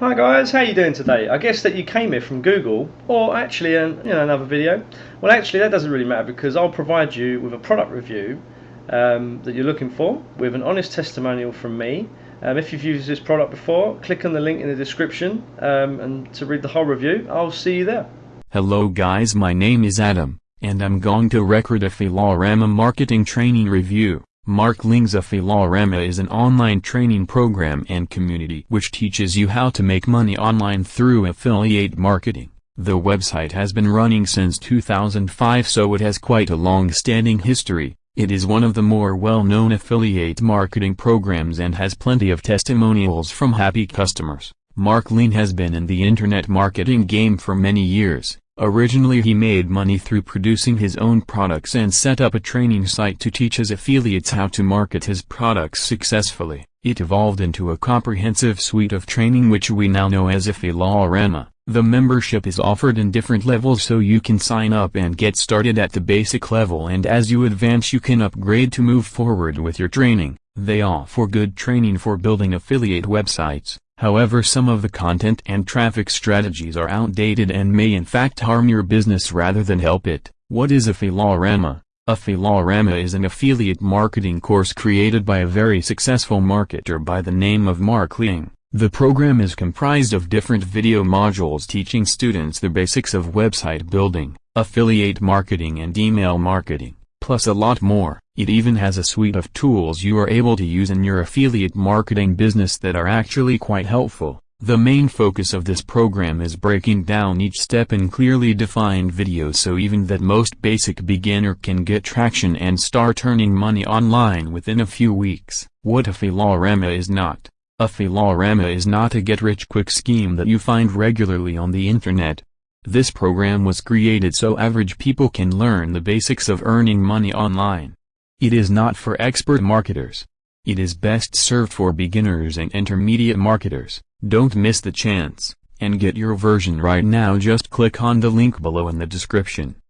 Hi guys, how are you doing today? I guess that you came here from Google or actually an, you know, another video. Well actually that doesn't really matter because I'll provide you with a product review um, that you're looking for with an honest testimonial from me. Um, if you've used this product before, click on the link in the description um, and to read the whole review. I'll see you there. Hello guys my name is Adam, and I'm going to record Affilorama marketing training review. Mark Ling's Affilorama is an online training program and community which teaches you how to make money online through affiliate marketing. The website has been running since 2005 so it has quite a long-standing history. It is one of the more well-known affiliate marketing programs and has plenty of testimonials from happy customers. Mark Ling has been in the internet marketing game for many years. Originally he made money through producing his own products and set up a training site to teach his affiliates how to market his products successfully. It evolved into a comprehensive suite of training which we now know as Affilorama. The membership is offered in different levels so you can sign up and get started at the basic level and as you advance you can upgrade to move forward with your training. They offer good training for building affiliate websites. However some of the content and traffic strategies are outdated and may in fact harm your business rather than help it. What is a Affilorama? A Philorama is an affiliate marketing course created by a very successful marketer by the name of Mark Ling. The program is comprised of different video modules teaching students the basics of website building, affiliate marketing and email marketing plus a lot more. It even has a suite of tools you are able to use in your affiliate marketing business that are actually quite helpful. The main focus of this program is breaking down each step in clearly defined videos so even that most basic beginner can get traction and start earning money online within a few weeks. What Affilorama is not. Affilorama is not a get-rich-quick scheme that you find regularly on the internet. This program was created so average people can learn the basics of earning money online. It is not for expert marketers. It is best served for beginners and intermediate marketers. Don't miss the chance, and get your version right now just click on the link below in the description.